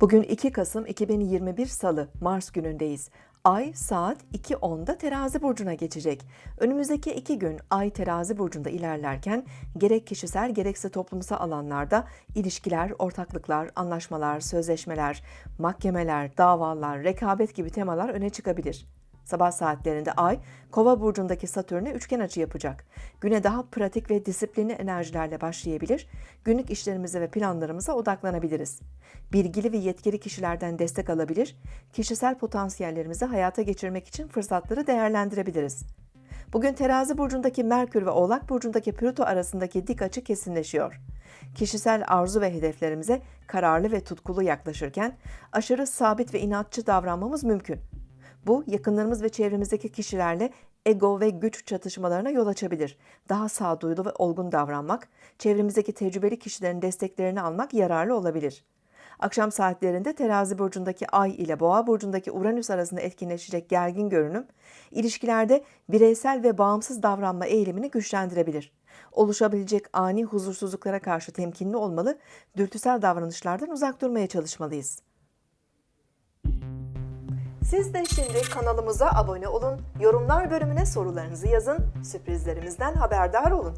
Bugün 2 Kasım 2021 Salı, Mars günündeyiz. Ay saat 2.10'da terazi burcuna geçecek. Önümüzdeki iki gün Ay terazi burcunda ilerlerken gerek kişisel gerekse toplumsal alanlarda ilişkiler, ortaklıklar, anlaşmalar, sözleşmeler, mahkemeler, davalar, rekabet gibi temalar öne çıkabilir. Sabah saatlerinde Ay, Kova burcundaki Satürn'e üçgen açı yapacak. Güne daha pratik ve disiplinli enerjilerle başlayabilir, günlük işlerimize ve planlarımıza odaklanabiliriz. Bilgili ve yetkili kişilerden destek alabilir, kişisel potansiyellerimizi hayata geçirmek için fırsatları değerlendirebiliriz. Bugün Terazi burcundaki Merkür ve Oğlak burcundaki Plüto arasındaki dik açı kesinleşiyor. Kişisel arzu ve hedeflerimize kararlı ve tutkulu yaklaşırken aşırı sabit ve inatçı davranmamız mümkün. Bu yakınlarımız ve çevremizdeki kişilerle ego ve güç çatışmalarına yol açabilir. Daha sağduyulu ve olgun davranmak, çevremizdeki tecrübeli kişilerin desteklerini almak yararlı olabilir. Akşam saatlerinde Terazi burcundaki Ay ile Boğa burcundaki Uranüs arasında etkinleşecek gergin görünüm, ilişkilerde bireysel ve bağımsız davranma eğilimini güçlendirebilir. Oluşabilecek ani huzursuzluklara karşı temkinli olmalı, dürtüsel davranışlardan uzak durmaya çalışmalıyız. Siz de şimdi kanalımıza abone olun, yorumlar bölümüne sorularınızı yazın, sürprizlerimizden haberdar olun.